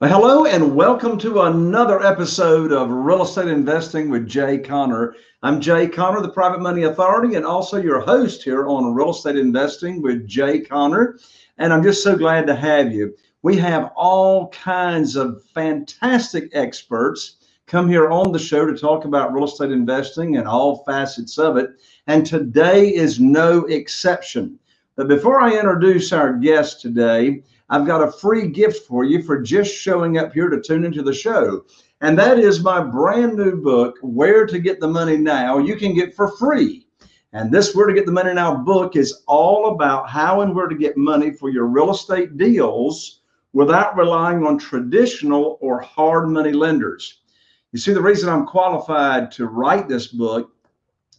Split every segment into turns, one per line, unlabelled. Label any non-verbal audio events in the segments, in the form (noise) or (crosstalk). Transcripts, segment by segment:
Well, hello and welcome to another episode of Real Estate Investing with Jay Conner. I'm Jay Conner, the Private Money Authority, and also your host here on Real Estate Investing with Jay Conner. And I'm just so glad to have you. We have all kinds of fantastic experts come here on the show to talk about real estate investing and all facets of it. And today is no exception. But before I introduce our guest today, I've got a free gift for you for just showing up here to tune into the show. And that is my brand new book, Where to Get the Money Now, you can get for free. And this Where to Get the Money Now book is all about how and where to get money for your real estate deals without relying on traditional or hard money lenders. You see, the reason I'm qualified to write this book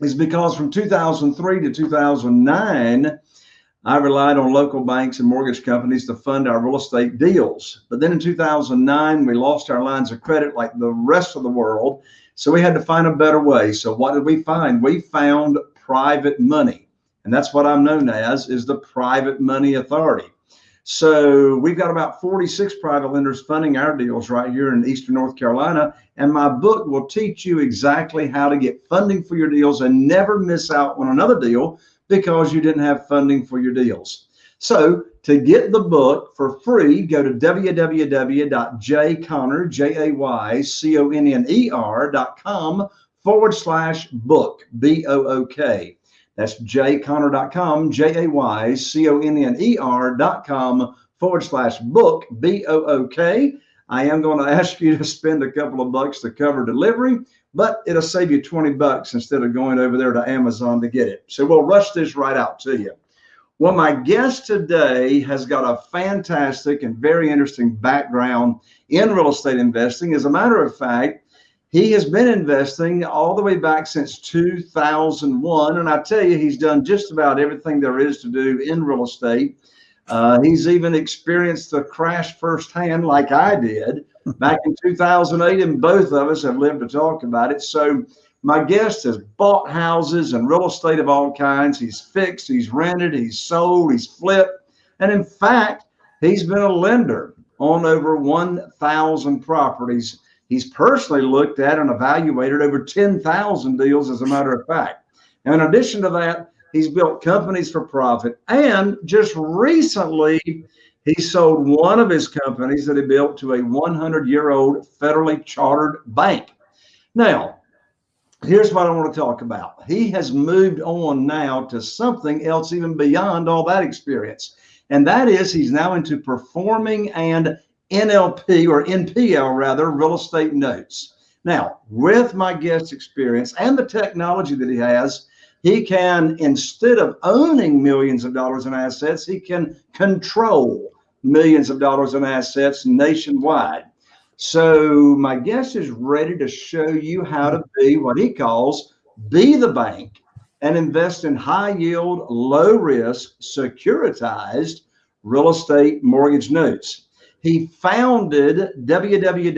is because from 2003 to 2009, I relied on local banks and mortgage companies to fund our real estate deals. But then in 2009, we lost our lines of credit like the rest of the world. So we had to find a better way. So what did we find? We found private money. And that's what I'm known as is the private money authority. So we've got about 46 private lenders funding our deals right here in Eastern North Carolina. And my book will teach you exactly how to get funding for your deals and never miss out on another deal because you didn't have funding for your deals. So to get the book for free, go to www.jayconner, J-A-Y-C-O-N-N-E-R dot com forward slash book, B-O-O-K. That's jayconner.com, J-A-Y-C-O-N-N-E-R dot com forward slash book, B-O-O-K. I am going (laughs) to ask you to spend a couple of bucks to cover delivery but it'll save you 20 bucks instead of going over there to Amazon to get it. So we'll rush this right out to you. Well, my guest today has got a fantastic and very interesting background in real estate investing. As a matter of fact, he has been investing all the way back since 2001. And I tell you, he's done just about everything there is to do in real estate. Uh, he's even experienced the crash firsthand, like I did back in 2008, and both of us have lived to talk about it. So, my guest has bought houses and real estate of all kinds. He's fixed, he's rented, he's sold, he's flipped. And in fact, he's been a lender on over 1,000 properties. He's personally looked at and evaluated over 10,000 deals, as a matter of fact. And in addition to that, He's built companies for profit. And just recently, he sold one of his companies that he built to a 100 year old federally chartered bank. Now, here's what I want to talk about. He has moved on now to something else, even beyond all that experience. And that is, he's now into performing and NLP or NPL rather, real estate notes. Now, with my guest experience and the technology that he has, he can, instead of owning millions of dollars in assets, he can control millions of dollars in assets nationwide. So my guest is ready to show you how to be what he calls be the bank and invest in high yield, low risk, securitized real estate mortgage notes. He founded www.usanote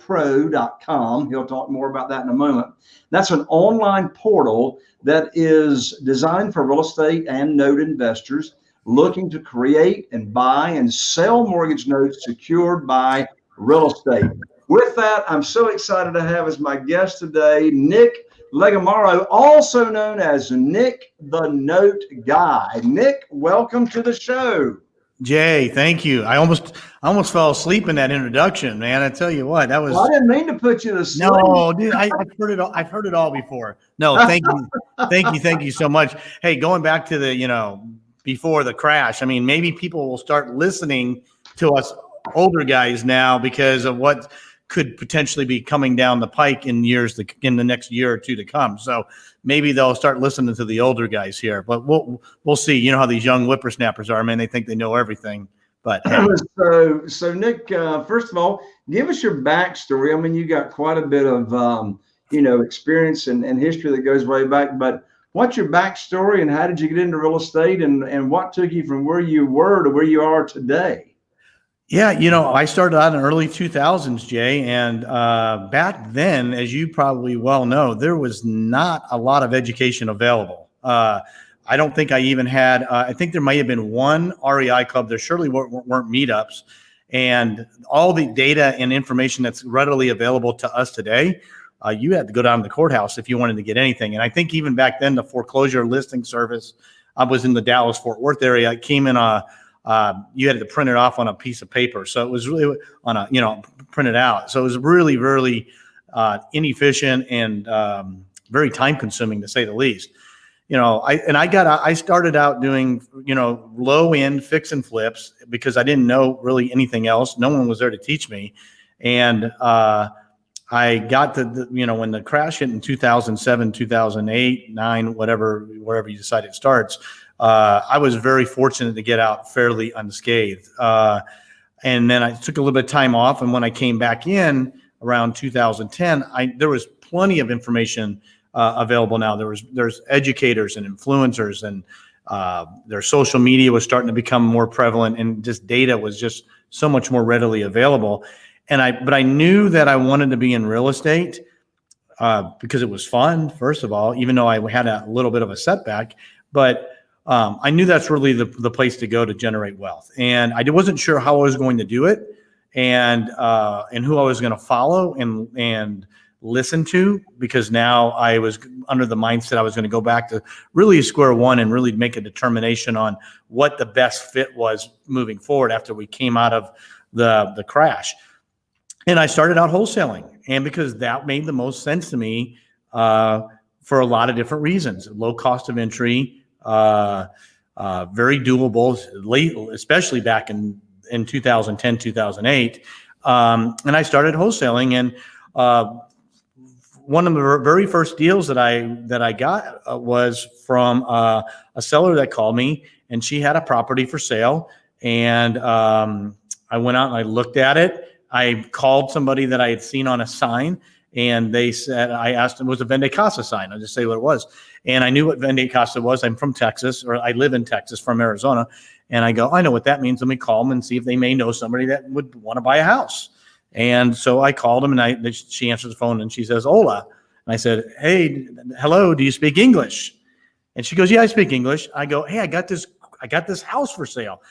pro.com. He'll talk more about that in a moment. That's an online portal that is designed for real estate and note investors looking to create and buy and sell mortgage notes secured by real estate. With that, I'm so excited to have as my guest today, Nick Legamaro, also known as Nick the Note Guy. Nick, welcome to the show.
Jay, thank you. I almost I almost fell asleep in that introduction, man. I tell you what, that was.
Well, I didn't mean to put you to sleep.
No, dude, I, have heard it. All, I've heard it all before. No, (laughs) thank you, thank you, thank you so much. Hey, going back to the you know before the crash, I mean, maybe people will start listening to us older guys now because of what could potentially be coming down the pike in years to, in the next year or two to come. So maybe they'll start listening to the older guys here. But we'll we'll see. You know how these young whippersnappers are, man. They think they know everything. But (laughs)
so so Nick, uh, first of all, give us your backstory. I mean, you got quite a bit of um, you know experience and, and history that goes way back. But what's your backstory and how did you get into real estate and and what took you from where you were to where you are today?
Yeah, you know, I started out in early 2000s, Jay, and uh, back then, as you probably well know, there was not a lot of education available. Uh, I don't think I even had, uh, I think there might have been one REI club. There surely weren't, weren't meetups. And all the data and information that's readily available to us today, uh, you had to go down to the courthouse if you wanted to get anything. And I think even back then, the foreclosure listing service, I was in the Dallas Fort Worth area. I came in a, uh, you had to print it off on a piece of paper. So it was really on a, you know, printed out. So it was really, really uh, inefficient and um, very time consuming to say the least. You know, I and I got I started out doing you know low end fix and flips because I didn't know really anything else. No one was there to teach me, and uh, I got to the, you know when the crash hit in 2007, 2008, nine, whatever wherever you decide it starts. Uh, I was very fortunate to get out fairly unscathed. Uh, and then I took a little bit of time off, and when I came back in around 2010, I there was plenty of information uh, available now. There was there's educators and influencers, and uh, their social media was starting to become more prevalent, and just data was just so much more readily available. And I but I knew that I wanted to be in real estate uh, because it was fun. First of all, even though I had a little bit of a setback, but um, I knew that's really the, the place to go to generate wealth. And I wasn't sure how I was going to do it and uh, and who I was going to follow and and listen to because now I was under the mindset I was going to go back to really square one and really make a determination on what the best fit was moving forward after we came out of the the crash. And I started out wholesaling, and because that made the most sense to me uh, for a lot of different reasons: low cost of entry, uh, uh, very doable, especially back in in 2010, 2008. Um, and I started wholesaling, and uh, one of the very first deals that I that I got uh, was from uh, a seller that called me, and she had a property for sale, and um, I went out and I looked at it. I called somebody that I had seen on a sign, and they said I asked them was a Vende Casa sign. I'll just say what it was, and I knew what Vende Casa was. I'm from Texas, or I live in Texas from Arizona, and I go, I know what that means. Let me call them and see if they may know somebody that would want to buy a house. And so I called them and I, she answers the phone and she says, Hola. And I said, Hey, hello, do you speak English? And she goes, Yeah, I speak English. I go, Hey, I got this, I got this house for sale.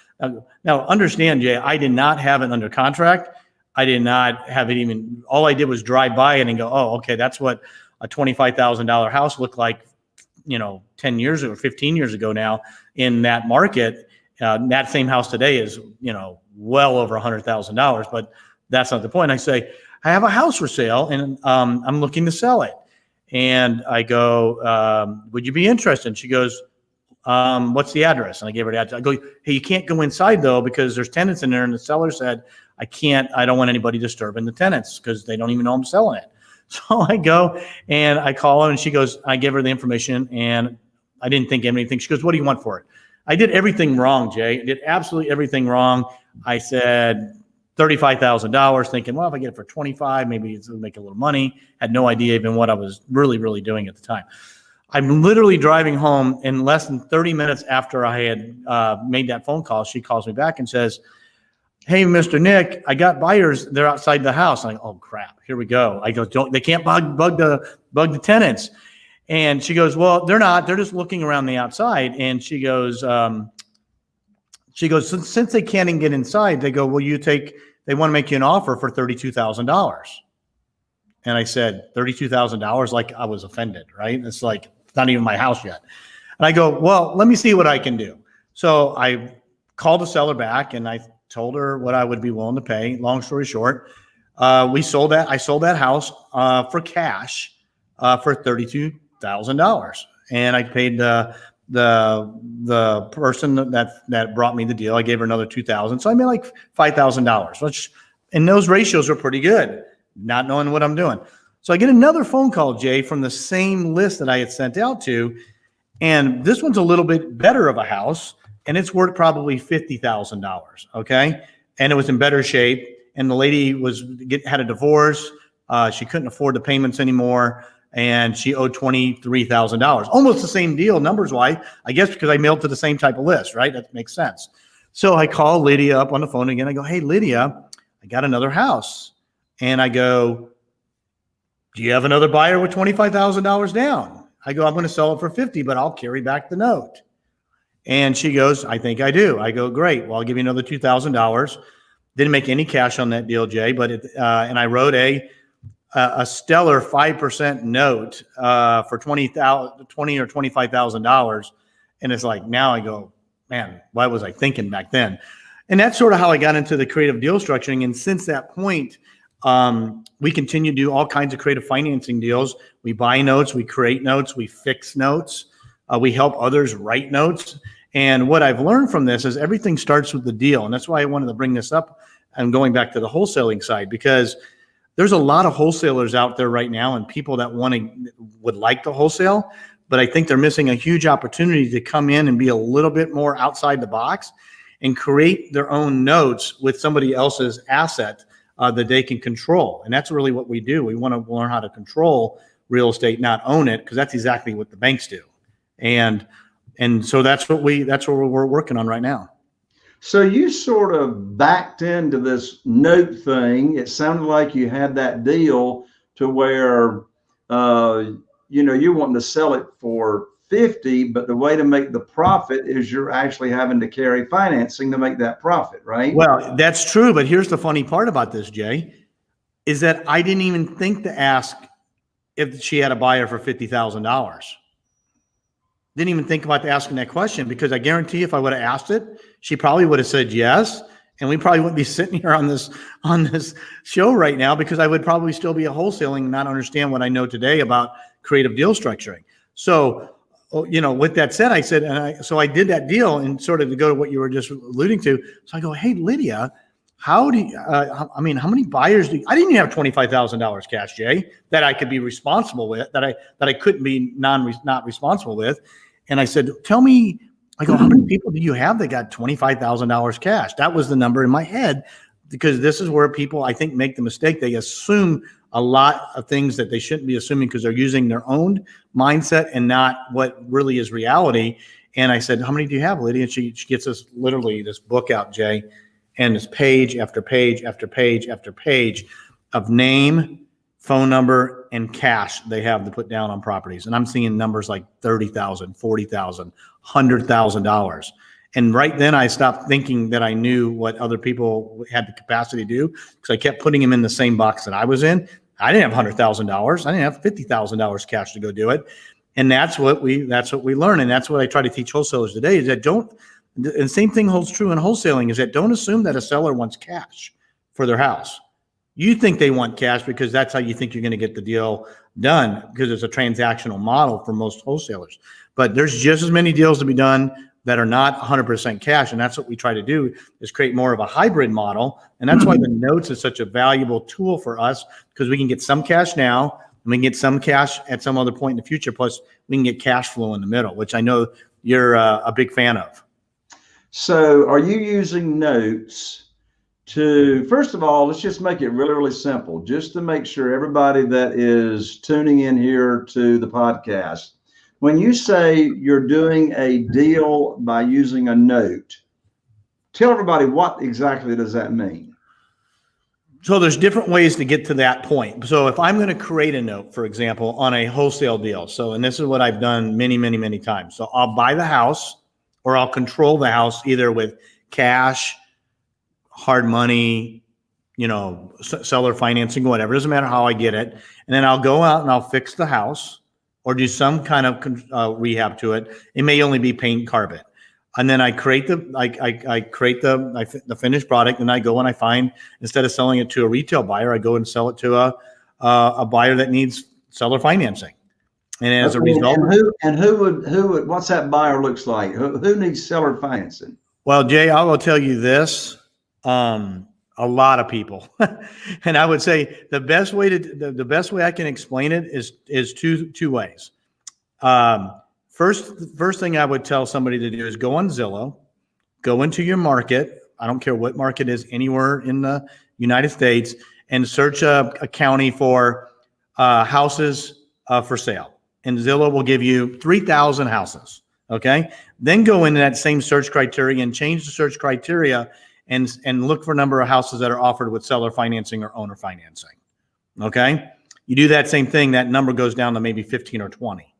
Now understand, Jay, I did not have it under contract. I did not have it even, all I did was drive by it and go, Oh, okay, that's what a $25,000 house looked like, you know, 10 years or 15 years ago now in that market. Uh, that same house today is, you know, well over a hundred thousand dollars, but that's not the point. I say, I have a house for sale and um, I'm looking to sell it. And I go, um, would you be interested? And she goes, um, what's the address? And I gave her the address. I go, hey, you can't go inside though, because there's tenants in there. And the seller said, I can't, I don't want anybody disturbing the tenants because they don't even know I'm selling it. (laughs) So I go and I call her and she goes, I give her the information and I didn't think of anything. She goes, what do you want for it? I did everything wrong, Jay. I did absolutely everything wrong. I said, $35,000 thinking, well, if I get it for 25, maybe it'll make a little money. Had no idea even what I was really, really doing at the time. I'm literally driving home in less than 30 minutes after I had uh, made that phone call. She calls me back and says, Hey, Mr. Nick, I got buyers. They're outside the house. I'm like, oh crap, here we go. I go, don't, they can't bug, bug the, bug the tenants. And she goes, well, they're not, they're just looking around the outside. And she goes, um, she goes, since, since they can't even get inside, they go, will you take they want to make you an offer for $32,000. And I said, $32,000, like I was offended, right? It's like, it's not even my house yet. And I go, well, let me see what I can do. So I called the seller back and I told her what I would be willing to pay. Long story short, uh, we sold that. I sold that house uh, for cash uh, for $32,000. And I paid uh, the the person that that brought me the deal, I gave her another two thousand, so I made like five thousand dollars. Which, and those ratios were pretty good, not knowing what I'm doing. So I get another phone call, Jay, from the same list that I had sent out to, and this one's a little bit better of a house, and it's worth probably fifty thousand dollars. Okay, and it was in better shape, and the lady was get, had a divorce. Uh, she couldn't afford the payments anymore and she owed $23,000. Almost the same deal numbers wise, I guess because I mailed to the same type of list, right? That makes sense. So I call Lydia up on the phone again. I go, Hey, Lydia, I got another house. And I go, Do you have another buyer with $25,000 down? I go, I'm going to sell it for 50, but I'll carry back the note. And she goes, I think I do. I go, great. Well, I'll give you another $2,000. Didn't make any cash on that deal, Jay, but it, uh, and I wrote a, a stellar 5% note uh, for 20,000, 20 or $25,000. And it's like, now I go, man, why was I thinking back then? And that's sort of how I got into the creative deal structuring. And since that point, um, we continue to do all kinds of creative financing deals. We buy notes, we create notes, we fix notes, uh, we help others write notes. And what I've learned from this is everything starts with the deal. And that's why I wanted to bring this up and going back to the wholesaling side, because there's a lot of wholesalers out there right now and people that want to would like to wholesale, but I think they're missing a huge opportunity to come in and be a little bit more outside the box and create their own notes with somebody else's asset uh, that they can control. And that's really what we do. We want to learn how to control real estate, not own it, because that's exactly what the banks do. And and so that's what we that's what we're working on right now.
So you sort of backed into this note thing. It sounded like you had that deal to where uh, you know you're wanting to sell it for 50, but the way to make the profit is you're actually having to carry financing to make that profit, right?
Well, that's true. But here's the funny part about this, Jay, is that I didn't even think to ask if she had a buyer for $50,000. Didn't even think about asking that question because I guarantee if I would have asked it, she probably would have said yes. And we probably wouldn't be sitting here on this on this show right now because I would probably still be a wholesaling and not understand what I know today about creative deal structuring. So oh, you know, with that said, I said, and I, so I did that deal and sort of to go to what you were just alluding to. So I go, Hey, Lydia, how do you, uh, I mean, how many buyers do you, I didn't even have $25,000 cash, Jay, that I could be responsible with, that I, that I couldn't be non, not responsible with. And I said, tell me, I go, how many people do you have that got $25,000 cash? That was the number in my head because this is where people, I think, make the mistake. They assume a lot of things that they shouldn't be assuming because they're using their own mindset and not what really is reality. And I said, How many do you have, Lydia? And she, she gets us literally this book out, Jay, and it's page after page after page after page of name, phone number, and cash they have to put down on properties. And I'm seeing numbers like 30,000, 40,000, $100,000. And right then I stopped thinking that I knew what other people had the capacity to do because I kept putting them in the same box that I was in. I didn't have $100,000. I didn't have $50,000 cash to go do it. And that's what we, that's what we learn. And that's what I try to teach wholesalers today is that don't, and the same thing holds true in wholesaling is that don't assume that a seller wants cash for their house. You think they want cash because that's how you think you're going to get the deal done because it's a transactional model for most wholesalers. But there's just as many deals to be done that are not 100% cash. And that's what we try to do is create more of a hybrid model. And that's why the notes is such a valuable tool for us because we can get some cash now and we can get some cash at some other point in the future. Plus we can get cash flow in the middle, which I know you're uh, a big fan of.
So are you using notes to, first of all, let's just make it really, really simple, just to make sure everybody that is tuning in here to the podcast when you say you're doing a deal by using a note, tell everybody what exactly does that mean?
So there's different ways to get to that point. So if I'm going to create a note, for example, on a wholesale deal. So, and this is what I've done many, many, many times. So I'll buy the house or I'll control the house either with cash, hard money, you know, seller financing, whatever. It doesn't matter how I get it. And then I'll go out and I'll fix the house or do some kind of uh, rehab to it. It may only be paint carpet. And then I create the I, I, I create the I, the finished product, and I go and I find instead of selling it to a retail buyer, I go and sell it to a uh, a buyer that needs seller financing. And as a result,
and who and who would who would what's that buyer looks like? Who, who needs seller financing?
Well, Jay, I will tell you this. Um, a lot of people. (laughs) and I would say the best way to the, the best way I can explain it is is two two ways. Um, first first thing I would tell somebody to do is go on Zillow, go into your market. I don't care what market is anywhere in the United States, and search a, a county for uh, houses uh, for sale. And Zillow will give you three thousand houses. Okay, then go into that same search criteria and change the search criteria and and look for a number of houses that are offered with seller financing or owner financing. Okay, you do that same thing, that number goes down to maybe 15 or 20.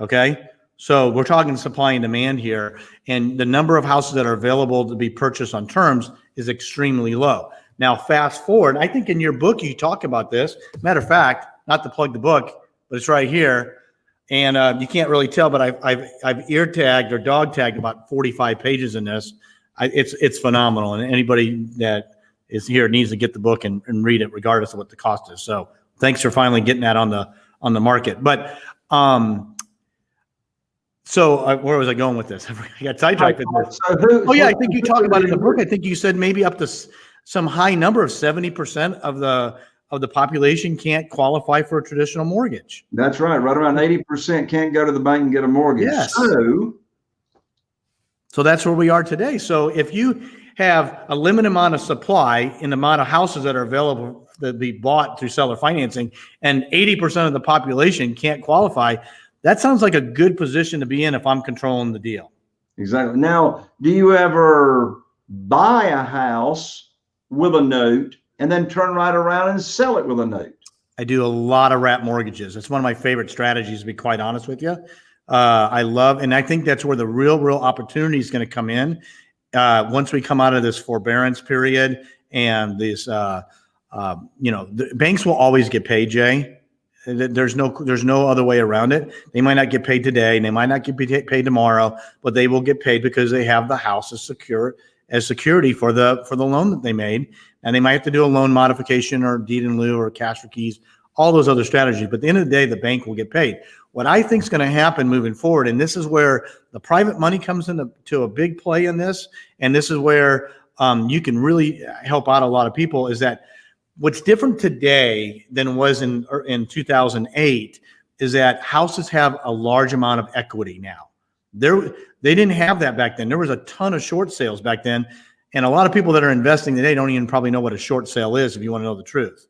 Okay, So we're talking supply and demand here, and the number of houses that are available to be purchased on terms is extremely low. Now, fast forward, I think in your book you talk about this. Matter of fact, not to plug the book, but it's right here, and uh, you can't really tell, but I've I've, I've ear tagged or dog tagged about 45 pages in this. I, it's it's phenomenal, and anybody that is here needs to get the book and, and read it, regardless of what the cost is. So, thanks for finally getting that on the on the market. But um, so uh, where was I going with this? (laughs) I got sidetracked. with this.
So who?
Oh yeah, I think you talk about it in the book. I think you said maybe up to s- some high number of seventy percent of the of the population can't qualify for a traditional mortgage.
That's right. Right around eighty percent can't go to the bank and get a mortgage.
Yes.
So
So that's where we are today. So if you have a limited amount of supply in the amount of houses that are available that be bought through seller financing, and eighty percent of the population can't qualify, that sounds like a good position to be in if I'm controlling the deal.
exactly. Now, do you ever buy a house with a note and then turn right around and sell it with a note?
I do a lot of wrap mortgages. It's one of my favorite strategies, to be quite honest with you. Uh, I love, and I think that's where the real, real opportunity is going to come in. Uh, once we come out of this forbearance period and these. uh, uh, you know, the banks will always get paid, Jay. There's no, there's no other way around it. They might not get paid today, and they might not get paid paid tomorrow, but they will get paid because they have the house as secure as security for the for the loan that they made, and they might have to do a loan modification or deed in lieu or cash for keys, all those other strategies. But at the end of the day, the bank will get paid. What I think is going to happen moving forward, and this is where the private money comes into to a big play in this, and this is where um, you can really help out a lot of people, is that what's different today than was in er, in 2008 is that houses have a large amount of equity now. There, they didn't have that back then. There was a ton of short sales back then, and a lot of people that are investing today don't even probably know what a short sale is. If you want to know the truth,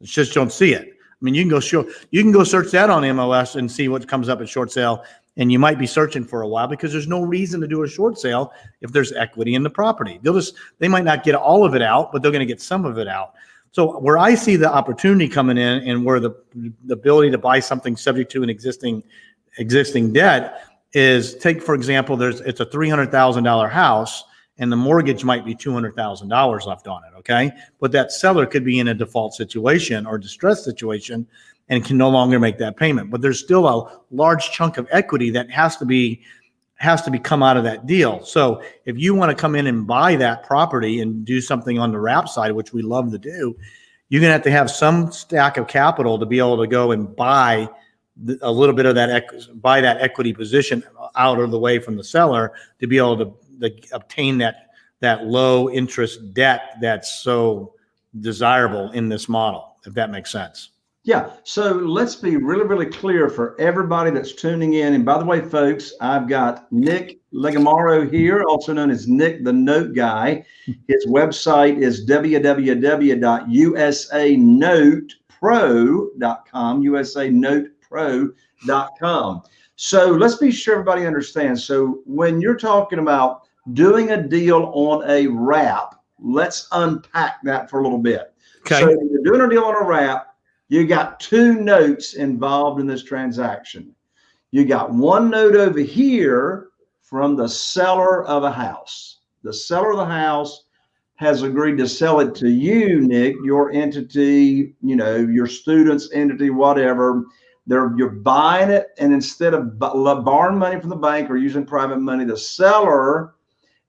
it's just don't see it. I mean, you can go show, you can go search that on MLS and see what comes up at short sale, and you might be searching for a while because there's no reason to do a short sale if there's equity in the property. They'll just they might not get all of it out, but they're going to get some of it out. So where I see the opportunity coming in and where the, the ability to buy something subject to an existing, existing debt is take, for example, there's, it's a three hundred thousand dollar house and the mortgage might be two hundred thousand dollars left on it, okay? But that seller could be in a default situation or distress situation and can no longer make that payment. But there's still a large chunk of equity that has to be, has to be come out of that deal. So if you want to come in and buy that property and do something on the wrap side, which we love to do, you're gonna have to have some stack of capital to be able to go and buy a little bit of that, buy that equity position out of the way from the seller to be able to, to obtain that, that low interest debt that's so desirable in this model, if that makes sense.
Yeah. So let's be really, really clear for everybody that's tuning in. And by the way, folks, I've got Nick Legamaro here, also known as Nick the Note Guy. His website is www.usanotepro.com, usanotepro.com. So let's be sure everybody understands. So when you're talking about doing a deal on a wrap, let's unpack that for a little bit. Okay. So when you're doing a deal on a wrap, you got two notes involved in this transaction. You got one note over here from the seller of a house. The seller of the house has agreed to sell it to you, Nick, your entity, you know, your student's entity, whatever. They're you're buying it, and instead of borrowing money from the bank or using private money, the seller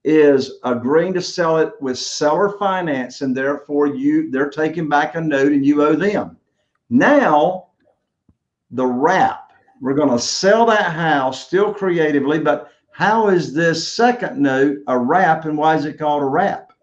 is agreeing to sell it with seller finance, and therefore you they're taking back a note and you owe them. Now, the wrap, we're going to sell that house still creatively, but how is this second note a wrap and why is it called a wrap?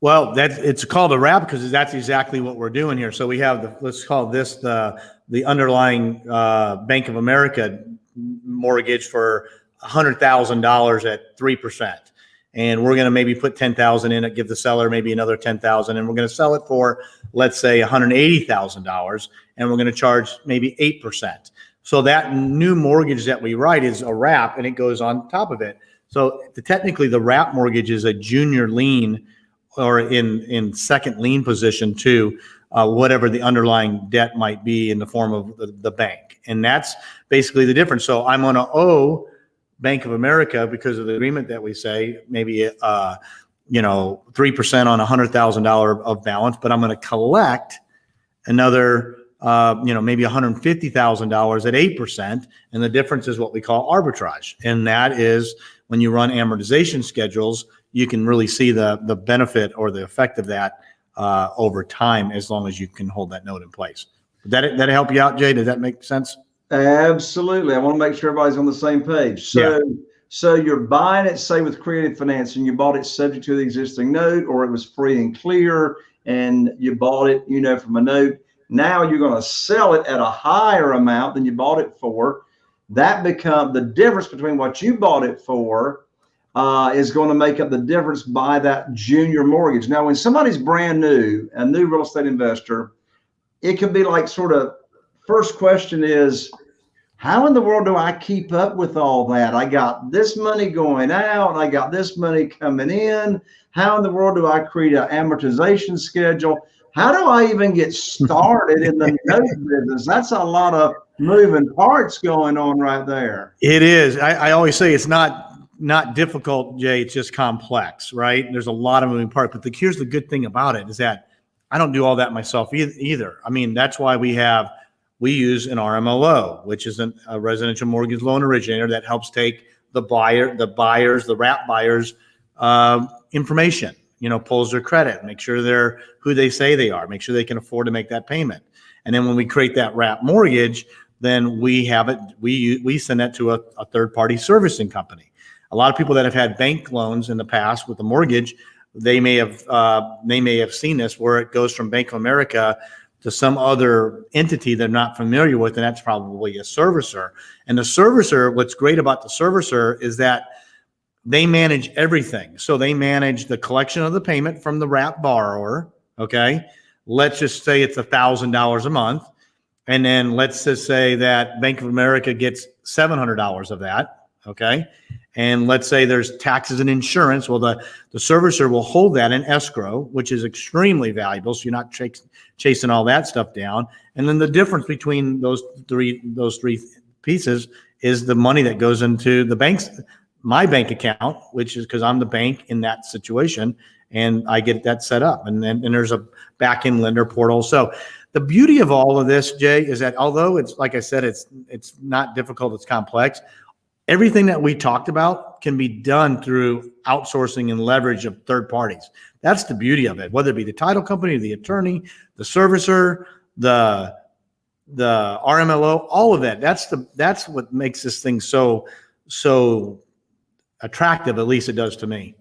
Well, that's it's called a wrap because that's exactly what we're doing here. So we have the let's call this the the underlying uh, Bank of America mortgage for hundred thousand dollars at three percent, and we're going to maybe put ten thousand in it, give the seller maybe another ten thousand, and we're going to sell it for let's say one hundred eighty thousand dollars, and we're going to charge maybe eight percent. So that new mortgage that we write is a wrap, and it goes on top of it. So the, technically, the wrap mortgage is a junior lien or in in second lien position to uh, whatever the underlying debt might be in the form of the, the bank. And that's basically the difference. So I'm going to owe Bank of America because of the agreement that we say, maybe, uh, you know, 3% on a hundred thousand dollar of balance, but I'm going to collect another, uh, you know, maybe $150,000 at 8%. And the difference is what we call arbitrage. And that is when you run amortization schedules, you can really see the, the benefit or the effect of that uh, over time as long as you can hold that note in place. Did that, that help you out, Jay? Does that make sense?
Absolutely. I want to make sure everybody's on the same page. So, so you're buying it, say with creative financing, you bought it subject to the existing note, or it was free and clear, and you bought it, you know, from a note. Now you're going to sell it at a higher amount than you bought it for. That become the difference between what you bought it for uh, is going to make up the difference by that junior mortgage. Now, when somebody's brand new, a new real estate investor, it can be like sort of first question is, how in the world do I keep up with all that? I got this money going out, I got this money coming in. How in the world do I create an amortization schedule? How do I even get started in the (laughs) note business? That's a lot of moving parts going on right there.
It is. I, I always say it's not not difficult, Jay. It's just complex, right? There's a lot of moving parts. But the, here's the good thing about it is that I don't do all that myself either. I mean, that's why we have we use an RMLO, which is an, a residential mortgage loan originator that helps take the buyer, the buyers, the wrap buyers uh, information. You know, pulls their credit, make sure they're who they say they are, make sure they can afford to make that payment. And then when we create that wrap mortgage, then we have it. We we send that to a, a third party servicing company a lot of people that have had bank loans in the past with a mortgage, they may have uh, they may have seen this where it goes from Bank of America to some other entity they're not familiar with, and that's probably a servicer. And the servicer, what's great about the servicer is that they manage everything. So they manage the collection of the payment from the wrap borrower. Okay. Let's just say it's a thousand dollars a month. And then let's just say that Bank of America gets $700 of that. Okay and let's say there's taxes and insurance, well, the, the servicer will hold that in escrow, which is extremely valuable. So you're not ch- chasing all that stuff down. And then the difference between those three those three pieces is the money that goes into the bank's my bank account, which is because I'm the bank in that situation, and I get that set up. And then and there's a back end lender portal. So the beauty of all of this, Jay, is that although it's like I said, it's it's not difficult, it's complex everything that we talked about can be done through outsourcing and leverage of third parties. That's the beauty of it, whether it be the title company, the attorney, the servicer, the the RMLO, all of that. That's the that's what makes this thing so so attractive. At least it does to me.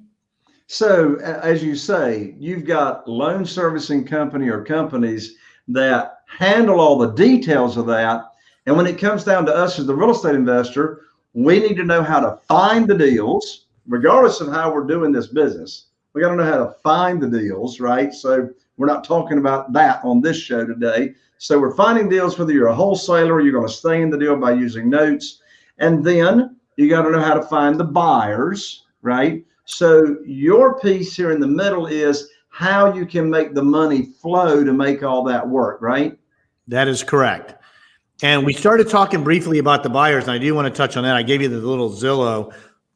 So, as you say, you've got loan servicing company or companies that handle all the details of that. And when it comes down to us as the real estate investor, we need to know how to find the deals, regardless of how we're doing this business. We got to know how to find the deals, right? So we're not talking about that on this show today. So we're finding deals whether you're a wholesaler, you're going to stay in the deal by using notes. And then you got to know how to find the buyers, right? So your piece here in the middle is how you can make the money flow to make all that work, right?
That is correct. And we started talking briefly about the buyers, and I do want to touch on that. I gave you the little Zillow,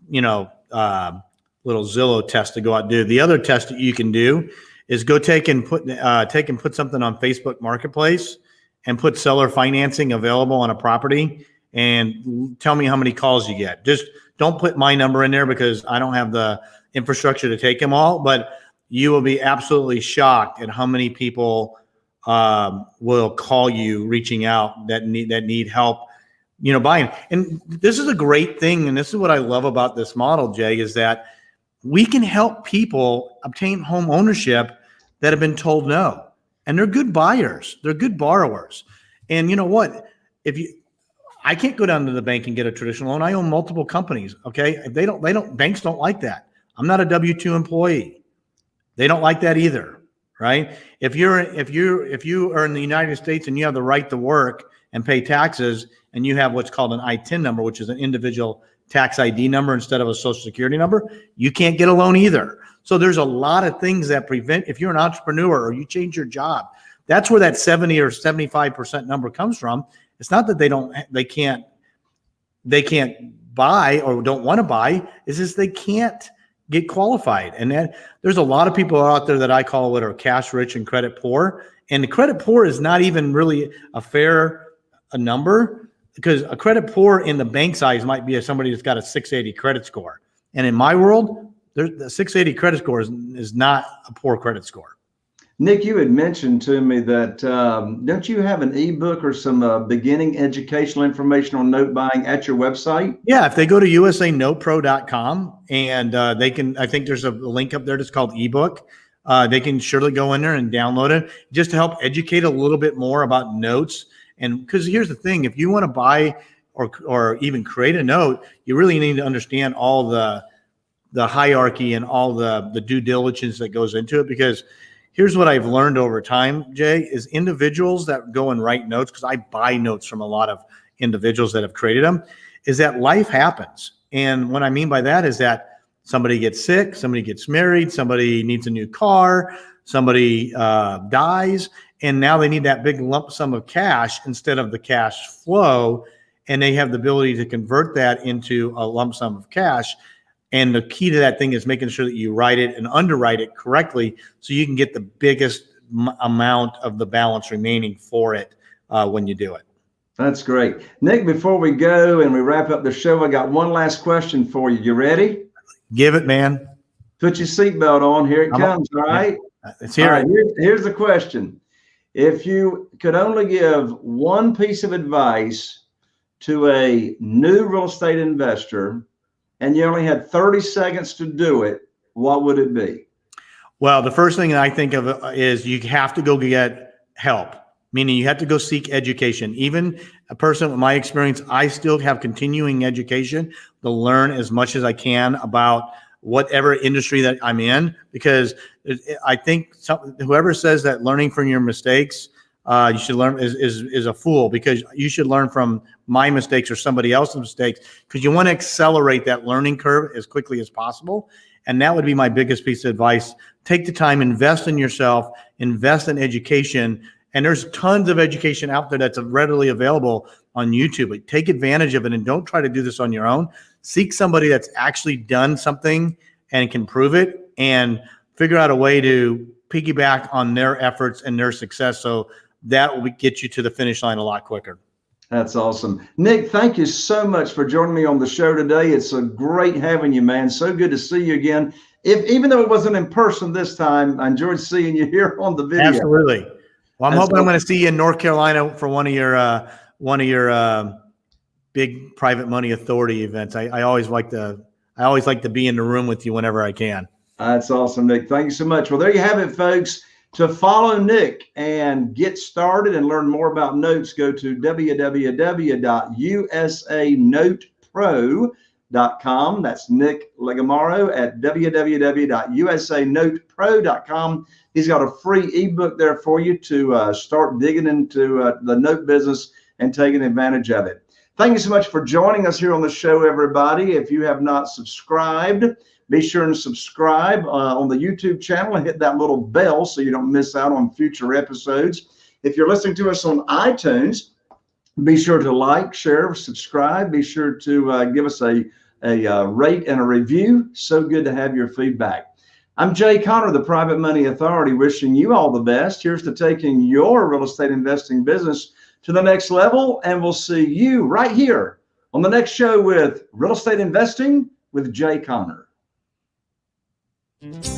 you know, uh, little Zillow test to go out and do. The other test that you can do is go take and put uh, take and put something on Facebook Marketplace and put seller financing available on a property and tell me how many calls you get. Just don't put my number in there because I don't have the infrastructure to take them all, but you will be absolutely shocked at how many people um, will call you reaching out that need that need help you know buying. And this is a great thing and this is what i love about this model jay is that we can help people obtain home ownership that have been told no. And they're good buyers. They're good borrowers. And you know what? If you i can't go down to the bank and get a traditional loan. I own multiple companies okay? They don't they don't banks don't like that. I'm not a w2 employee. They don't like that either right? If you're if you if you are in the United States and you have the right to work and pay taxes, and you have what's called an ITIN number, which is an individual tax ID number instead of a social security number, you can't get a loan either. So there's a lot of things that prevent if you're an entrepreneur or you change your job, That's where that 70 or 75% number comes from. It's not that they don't, they can't, they can't buy or don't want to buy. It's just they can't get qualified. And then there's a lot of people out there that I call that are cash rich and credit poor. And the credit poor is not even really a fair a number because a credit poor in the bank's eyes might be somebody that's got a 680 credit score. And in my world, there's the 680 credit score is, is not a poor credit score.
Nick, you had mentioned to me that um, don't you have an ebook or some uh, beginning educational information on note buying at your website?
Yeah, if they go to usanotepro.com and uh, they can, I think there's a link up there that's called ebook. Uh, they can surely go in there and download it just to help educate a little bit more about notes. And because here's the thing, if you want to buy or or even create a note, you really need to understand all the the hierarchy and all the the due diligence that goes into it because here's what I've learned over time, Jay, is individuals that go and write notes, because I buy notes from a lot of individuals that have created them, is that life happens. And what I mean by that is that somebody gets sick, somebody gets married, somebody needs a new car, somebody uh, dies, and now they need that big lump sum of cash instead of the cash flow. And they have the ability to convert that into a lump sum of cash and the key to that thing is making sure that you write it and underwrite it correctly so you can get the biggest m- amount of the balance remaining for it uh, when you do it.
That's great. Nick, before we go and we wrap up the show, I got one last question for you. You ready?
Give it, man.
Put your seatbelt on. Here it I'm comes. All right.
It's here. Right,
here's, here's the question. If you could only give one piece of advice to a new real estate investor and you only had 30 seconds to do it, what would it be?
Well, the first thing I think of uh, is you have to go get help, meaning you have to go seek education. Even a person with my experience, I still have continuing education to learn as much as I can about whatever industry that I'm in, because I think some, whoever says that learning from your mistakes uh, you should learn is, is is a fool because you should learn from my mistakes or somebody else's mistakes because you want to accelerate that learning curve as quickly as possible. And that would be my biggest piece of advice. Take the time, invest in yourself, invest in education. And there's tons of education out there that's readily available on YouTube. But take advantage of it and don't try to do this on your own. Seek somebody that's actually done something and can prove it and figure out a way to piggyback on their efforts and their success. So that will get you to the finish line a lot quicker.
That's awesome. Nick, thank you so much for joining me on the show today. It's a great having you, man. So good to see you again. If even though it wasn't in person this time, I enjoyed seeing you (laughs) here on the video.
Absolutely. Well, I'm That's hoping awesome. I'm going to see you in North Carolina for one of your uh, one of your uh, big private money authority events. I, I always like to I always like to be in the room with you whenever I can.
That's awesome, Nick. Thank you so much. Well, there you have it, folks. To follow Nick and get started and learn more about notes, go to www.usanotepro.com. That's Nick Legamaro at www.usanotepro.com. He's got a free ebook there for you to uh, start digging into uh, the note business and taking advantage of it. Thank you so much for joining us here on the show, everybody. If you have not subscribed, be sure and subscribe uh, on the YouTube channel and hit that little bell so you don't miss out on future episodes. If you're listening to us on iTunes, be sure to like, share, subscribe. Be sure to uh, give us a, a uh, rate and a review. So good to have your feedback. I'm Jay Conner, the Private Money Authority, wishing you all the best. Here's to taking your real estate investing business to the next level. And we'll see you right here on the next show with Real Estate Investing with Jay Conner. Mm-hmm.